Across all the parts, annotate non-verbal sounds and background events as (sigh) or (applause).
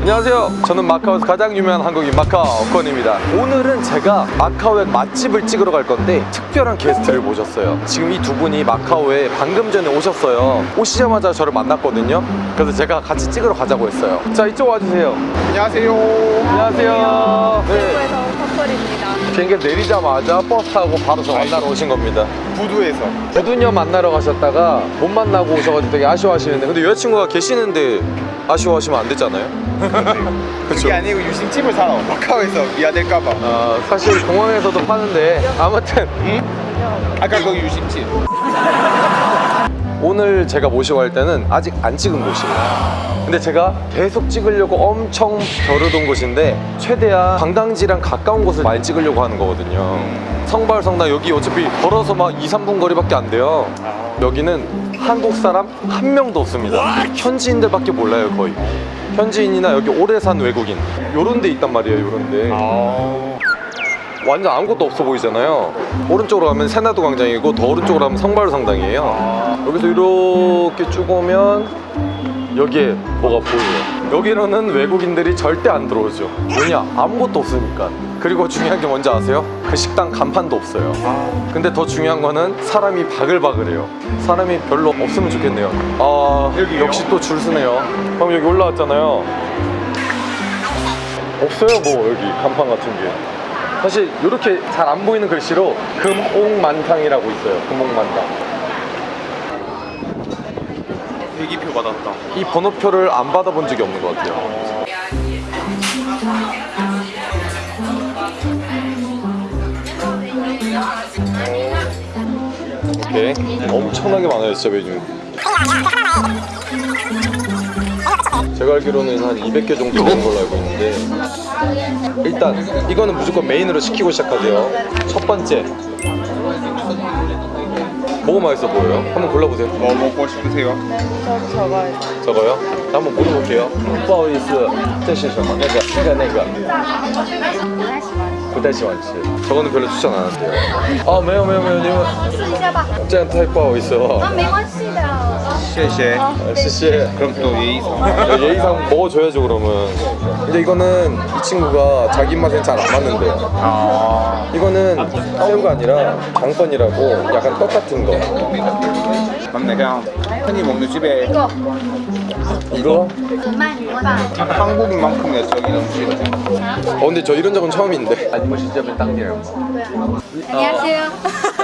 안녕하세요. 저는 마카오에서 가장 유명한 한국인 마카오 어건입니다. 오늘은 제가 마카오의 맛집을 찍으러 갈 건데 특별한 게스트를 모셨어요. 지금 이 두 분이 마카오에 방금 전에 오셨어요. 오시자마자 저를 만났거든요. 그래서 제가 같이 찍으러 가자고 했어요. 자, 이쪽 와주세요. 안녕하세요. 안녕하세요. 네. 한국에서 커플입니다. 비행기 내리자마자 버스 타고 바로 저 만나러 오신 겁니다. 부두에서 부두녀 만나러 가셨다가 못 만나고 오셔가지고 되게 아쉬워하시는데 근데 여자친구가 계시는데 아쉬워하시면 안 되잖아요? (laughs) 그쵸? 그게 아니고 유심칩을 사러 마카오에서 미아될까봐. 아, 사실 공항에서도 파는데 아무튼. 아까 그 유심칩. 오늘 제가 모시고 갈 때는 아직 안 찍은 곳이에요. 근데 제가 계속 찍으려고 엄청 겨루던 곳인데 최대한 관광지랑 가까운 곳을 많이 찍으려고 하는 거거든요. 성발 성당 여기 어차피 걸어서 막 2, 3분 거리밖에 안 돼요. 여기는 한국 사람 한 명도 없습니다. 현지인들밖에 몰라요 거의 현지인이나 여기 오래 산 외국인. 요런 데 있단 말이에요 요런 데. 아. 완전 아무것도 없어 보이잖아요. 오른쪽으로 가면 세나도 광장이고 더 오른쪽으로 가면 성바로 성당이에요. 여기서 이렇게 쭉 오면 여기에 뭐가 보여요. 여기로는 외국인들이 절대 안 들어오죠. 왜냐? 아무것도 없으니까. 그리고 중요한 게 뭔지 아세요? 그 식당 간판도 없어요. 근데 더 중요한 거는 사람이 바글바글해요. 사람이 별로 없으면 좋겠네요. 아 여기 역시 또 줄 서네요. 그럼 여기 올라왔잖아요. 없어요 뭐 여기 간판 같은 게. 사실 이렇게 잘 안 보이는 글씨로 금옥만탕이라고 있어요. 금옥만탕 대기표 받았다. 이 번호표를 안 받아본 적이 없는 것 같아요. 오케이. 엄청나게 많아요 진짜 메뉴. 제가 알기로는 한 200개 정도 되는 걸로 알고 있는데. 일단 이거는 무조건 메인으로 시키고 시작하세요. 첫 번째 뭐가 맛있어 보여요? 한번 골라보세요 뭐 먹고 싶으세요? 저 저거요. 저거요? 자, 한번 물어볼게요. 不好意思,这是什么?那个,那个,那个.不太喜欢吃. 저거는 별로 추천 안 한대요. 아, 没有没有没有,你们试一下吧。这样太不好意思了.啊，没关系的。 쉐쉐 쉐쉐 아, 아, 그럼 또 예의상. 아, 예, 예의상 먹어줘야죠 그러면. 근데 이거는 이 친구가 자기 입맛엔 잘 안 맞는데. 아. 이거는 새우가 아니라 장펀이라고 약간 떡 같은 거. 맞네 그냥 흔히 먹는 집에. 이거. 이거? 한국인만큼 애적인 음식이네 어 근데 저 이런 적은 처음인데. 안녕하세요. (laughs)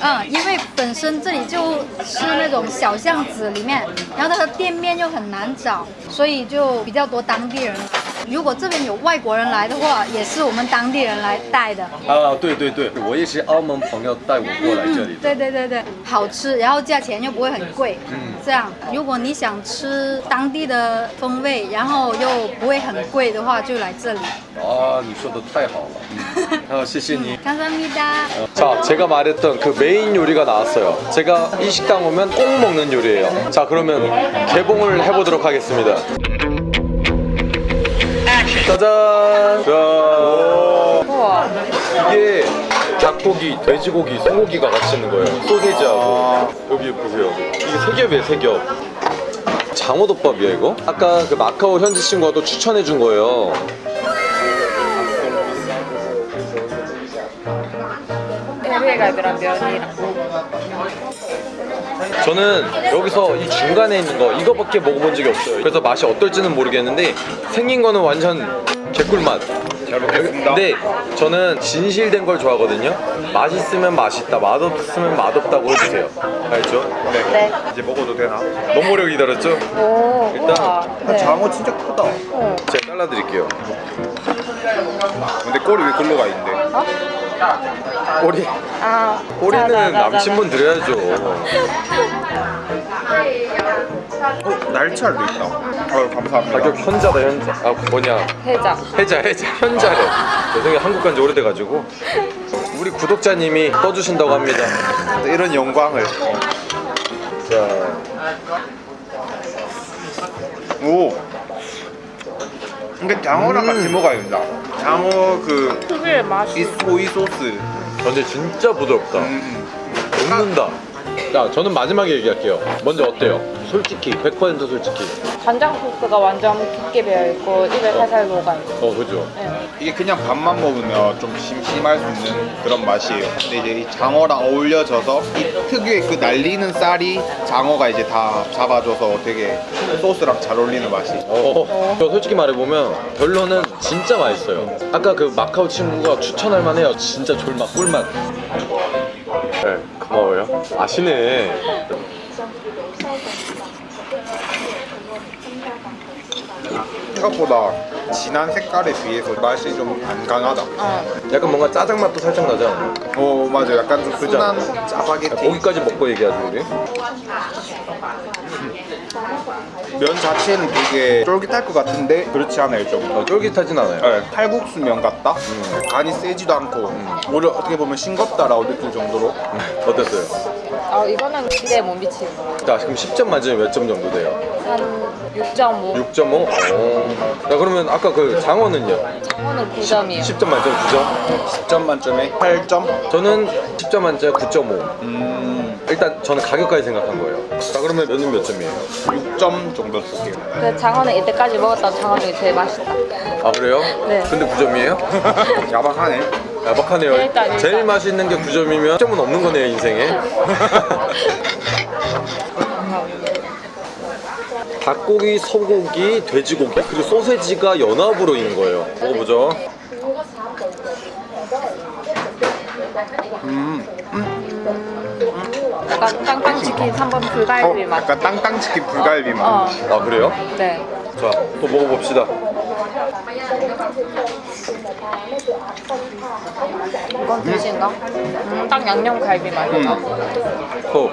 嗯，因为本身这里就是那种小巷子里面，然后它的店面又很难找，所以就比较多当地人。如果这边有外国人来的话，也是我们当地人来带的。啊，对对对，我也是澳门朋友带我过来这里的。对对对对，好吃，然后价钱又不会很贵。嗯这样，如果你想吃当地的风味，然后又不会很贵的话，就来这里。啊，你说的太好了。嗯，好，(laughs) 谢谢你。 감사합니다。 자, 제가 말했던 그 메인 요리가 나왔어요. 제가 이 식당 오면 꼭 먹는 요리예요. 자, 그러면 개봉을 해보도록 하겠습니다. 짜잔! 자, 우와. 이게 닭고기, 돼지고기, 소고기가 같이 있는 거예요. 소세지하고. 여기 보세요. 이게 세 겹이에요, 세겹. 장어덮밥이야 이거? 아까 그 마카오 현지 친구가 또 추천해 준 거예요. 갈비랑 면이랑. 저는 여기서 이 중간에 있는 거 이거밖에 먹어본 적이 없어요 그래서 맛이 어떨지는 모르겠는데 생긴 거는 완전 개꿀맛 잘 먹겠습니다. 근데 저는 진실된 걸 좋아하거든요 맛있으면 맛있다 맛없으면 맛없다고 해주세요 알죠? 네. 네. 이제 먹어도 되나? 너무 오래 기다렸죠? 오, 일단 아, 장어 진짜 크다. 제가 잘라드릴게요 근데 꼬리 왜 글로 가 있는데? 꼬리 아, 꼬리는 자, 자, 자, 남친분 드려야죠 어, 날치알도 있다. 어, 감사합니다. 가격 현자다 현자 아 뭐냐 해자. 해자 해자 현자래 죄송해요 한국 간지 오래돼가지고 우리 구독자님이 떠주신다고 합니다. 이런 영광을. 자, 오. 이게 장어랑 같이 먹어야 된다. 장어 그 특유의 맛이 이 소이 소스. 근데 진짜 부드럽다. 음. 녹는다. 자, 저는 마지막에 얘기할게요. 먼저 어때요? 솔직히, 100% 솔직히. 간장 소스가 완전 깊게 배어 있고 입에 살살 녹아 있어. 어, 그죠? 네. 이게 그냥 밥만 먹으면 좀 심심할 수 있는 그런 맛이에요. 근데 이제 이 장어랑 어울려져서 이 특유의 그 날리는 쌀이 장어가 이제 다 잡아줘서 되게 소스랑 잘 어울리는 맛이. 어, 저 솔직히 말해보면 결론은 진짜 맛있어요. 아까 그 마카오 친구가 추천할 만해요. 진짜 졸맛, 꿀맛. 네, 고마워요. 아시네. 생각보다 진한 색깔에 비해서 맛이 좀 안 강하다. 약간 뭔가 짜장 맛도 살짝 나죠? 어 맞아, 약간 좀 순한 짜파게티. 고기까지 먹고 얘기하죠, 우리. 면 자체는 되게 쫄깃할 것 같은데 그렇지 않아요 좀. 어, 쫄깃하진 않아요. 네, 칼국수 면 같다. 간이 세지도 않고 오히려 어떻게 보면 싱겁다라고 느낄 정도로. (laughs) 어땠어요? 아 이거는 기대에 못 미치는 거. 자, 지금 10점 만점에 몇점 정도 돼요? 한 6.5. 6.5? 오. 자, 그러면 아까 그 장어는요? 장어는 9점이에요. 10 점 만점 9점? 10점 만점에 8점. 저는 10점 만점에 9.5. 음, 일단 저는 가격까지 생각한 거예요. 자, 그러면 면은 몇 점이에요? 6점 정도 쓸게요. 그 장어는 이때까지 먹었던 장어 중에 제일 맛있다. 아, 그래요? 네. 근데 9점이에요? (laughs) 야박하네. 야박하네요. 일단, 일단. 제일 맛있는 게 9점이면 10점은 없는 거네요, 인생에. (laughs) 닭고기, 소고기, 돼지고기, 그리고 소세지가 연합으로 있는 거예요. 먹어보죠. 약간 땅땅치킨 3번 불갈비 어, 맛. 약간 땅땅치킨 불갈비 맛. 어, 아, 그래요? 네. 자, 또 먹어봅시다. 이건 돼지인가? 음, 딱 양념 갈비 맛이다. 호.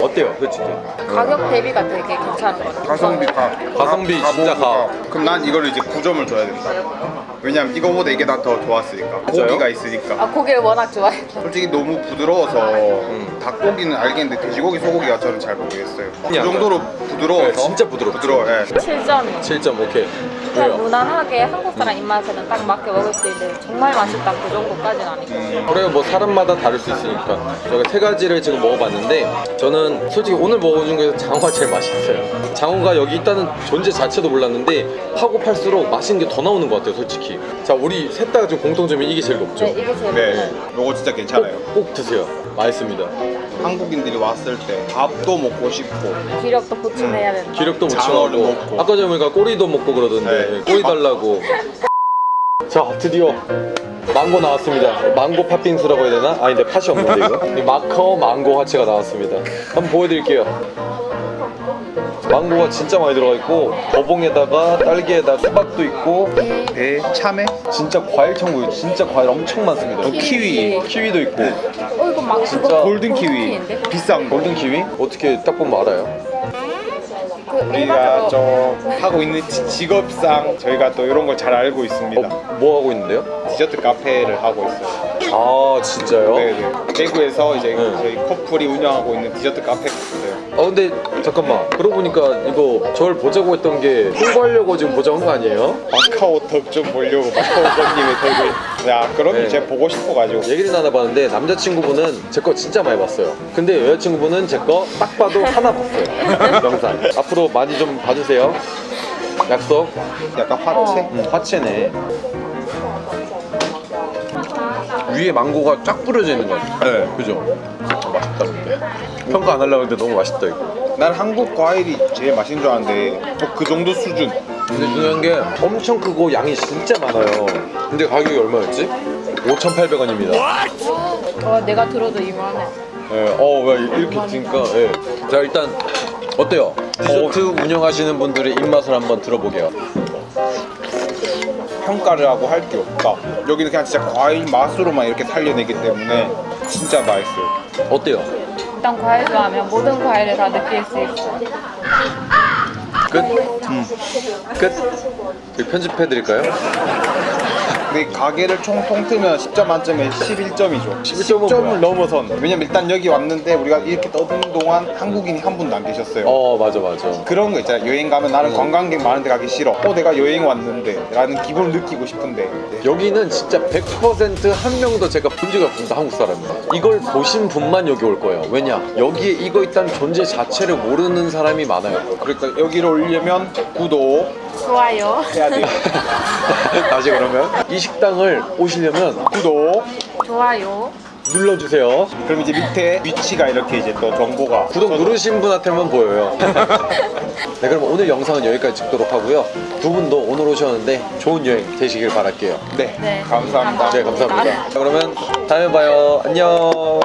어때요, 솔직히? 가격 대비가 되게 괜찮은 것 같아요. 가성비 가. 가성비 진짜 가. 그럼 난 이거를 이제 9점을 줘야 된다. 왜냐면 이거보다 이게 난 더 좋았으니까. 진짜요? 고기가 있으니까. 아 고기를 워낙 좋아해. 솔직히 너무 부드러워서 닭고기는 알겠는데 돼지고기, 소고기가 저는 잘 모르겠어요. 그 정도로 부드러워서 네, 진짜 부드럽죠. 부드러워. 예. 7점이요. 7점, 오케이. 그냥 왜요? 무난하게 한국 사람 입맛에는 딱 맞게 먹을 수 있는데 정말 맛있다. 그 정도까지는 아니고 그래요. 뭐 사람마다 다를 수 있으니까. 저희가 세 가지를 지금 먹어봤는데 저는 솔직히 오늘 먹어준 중에서 장어가 제일 맛있어요. 장어가 여기 있다는 존재 자체도 몰랐는데 파고 팔수록 맛있는 게 더 나오는 것 같아요 솔직히. 자 우리 셋 다 지금 공통점이 이게 제일 높죠? 네 이게 제일 네. 맛있어요. 요거 진짜 괜찮아요. 꼭, 꼭 드세요. 맛있습니다 한국인들이 왔을 때 밥도 먹고 싶고. 기력도 보충해야 된다. 기력도 장어를 보충하고. 먹고. 아까 전에 보니까 꼬리도 먹고 그러던데. 네. 꼬리 달라고. (laughs) 자 드디어 망고 나왔습니다. 망고 팥빙수라고 해야 되나? 아닌데 팥이 없는데 이거? 이 마카오 망고 화채가 나왔습니다. 한번 보여드릴게요 망고가 진짜 많이 들어가 있고 거봉에다가 딸기에다 수박도 있고 배, 참외, 진짜 과일 천국이 진짜 과일 엄청 많습니다 키위, 키위도 있고 어 이거 막 진짜 골든 키위? 비싼 거. 골든 키위? 어떻게 딱 보면 알아요? 그 우리가 저 하고 있는 지- 직업상 저희가 또 이런 걸 잘 알고 있습니다. 어, 뭐 하고 있는데요? 디저트 카페를 하고 있어요. 아 진짜요? 네네. 대구에서 이제 네. 저희 커플이 운영하고 있는 디저트 카페가 있어요. 아 근데 잠깐만 그러고 보니까 이거 저를 보자고 했던 게 홍보하려고 지금 보자고 한 거 아니에요? 마카오 덕좀 보려고 마카오 번님의 덕을. 야, 그러면 네. 제가 보고 싶어가지고. 얘기를 나눠봤는데 남자친구분은 제 거 진짜 많이 봤어요 근데 여자친구분은 제 거 딱 봐도 하나 봤어요 영상 앞으로 많이 좀 봐주세요 약속 약간 화채. 음, 화채네 위에 망고가 쫙 뿌려져 있는 거 같아요 네. 그죠? 맛있다 근데 평가 안 하려고 했는데 너무 맛있다 이거 난 한국 과일이 제일 맛있는 줄 알았는데 뭐 그 정도 수준. 근데 중요한 게 엄청 크고 양이 진짜 많아요 근데 가격이 얼마였지? 5,800원입니다 어, 내가 들어도 이만해 예, 어, 왜 이렇게 드니까 예. 자 일단 어때요? 디저트 운영하시는 분들의 입맛을 한번 들어보게요 평가를 하고 할 게 없다. 여기는 그냥 진짜 과일 맛으로만 이렇게 살려내기 때문에 진짜 맛있어요. 어때요? 일단 과일 좋아하면 모든 과일을 다 느낄 수 있어 끝? 끝? 이거 편집해드릴까요? 근데 가게를 총 통틀면 10점 만점에 11점이죠. 11점은 10점을 뭐야? 넘어선. 왜냐면 일단 여기 왔는데 우리가 이렇게 떠드는 동안 한국인이 한 분도 안 계셨어요. 어 맞아 맞아 그런 거 있잖아요. 여행 가면 나는 관광객 많은 데 가기 싫어. 어, 내가 여행 왔는데. 라는 기분을 느끼고 싶은데. 네. 여기는 진짜 100%한 명도 제가 본 적이 없습니다 한국 사람입니다 이걸 보신 분만 여기 올 거예요 왜냐 여기에 이거 있다는 존재 자체를 모르는 사람이 많아요 그러니까 여기를 오려면 구독 좋아요. 해야 돼요. (laughs) 다시 그러면 이 식당을 오시려면 구독. 좋아요. 눌러주세요 그럼 이제 밑에 위치가 이렇게 이제 또 정보가. 구독 저도- 누르신 분한테만 보여요 (laughs) 네 그럼 오늘 영상은 여기까지 찍도록 하고요 두 분도 오늘 오셨는데 좋은 여행 되시길 바랄게요 네. 네. 감사합니다. 네 감사합니다 그러면 다음에 봐요 안녕